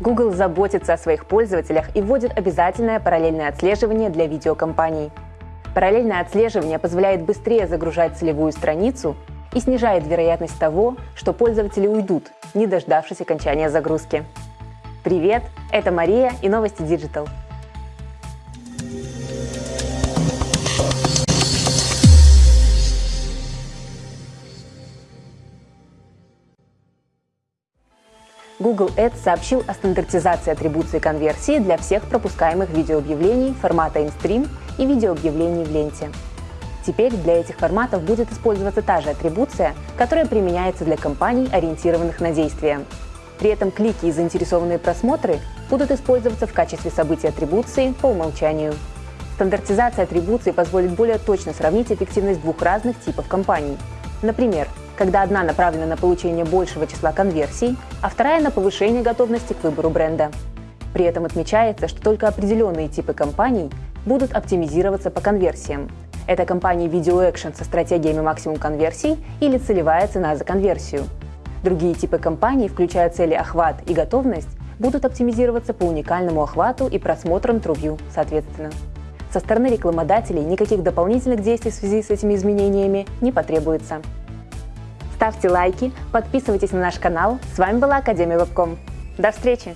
Google заботится о своих пользователях и вводит обязательное параллельное отслеживание для видеокомпаний. Параллельное отслеживание позволяет быстрее загружать целевую страницу и снижает вероятность того, что пользователи уйдут, не дождавшись окончания загрузки. Привет, это Мария и новости Digital. Google Ads сообщил о стандартизации атрибуции конверсии для всех пропускаемых видеообъявлений формата InStream и видеообъявлений в ленте. Теперь для этих форматов будет использоваться та же атрибуция, которая применяется для компаний, ориентированных на действия. При этом клики и заинтересованные просмотры будут использоваться в качестве событий атрибуции по умолчанию. Стандартизация атрибуции позволит более точно сравнить эффективность двух разных типов компаний. Например, когда одна направлена на получение большего числа конверсий, а вторая на повышение готовности к выбору бренда. При этом отмечается, что только определенные типы компаний будут оптимизироваться по конверсиям. Это компании Video Action со стратегиями максимум конверсий или целевая цена за конверсию. Другие типы компаний, включая цели охват и готовность, будут оптимизироваться по уникальному охвату и просмотрам TrueView, соответственно. Со стороны рекламодателей никаких дополнительных действий в связи с этими изменениями не потребуется. Ставьте лайки, подписывайтесь на наш канал. С вами была Академия Вебком. До встречи!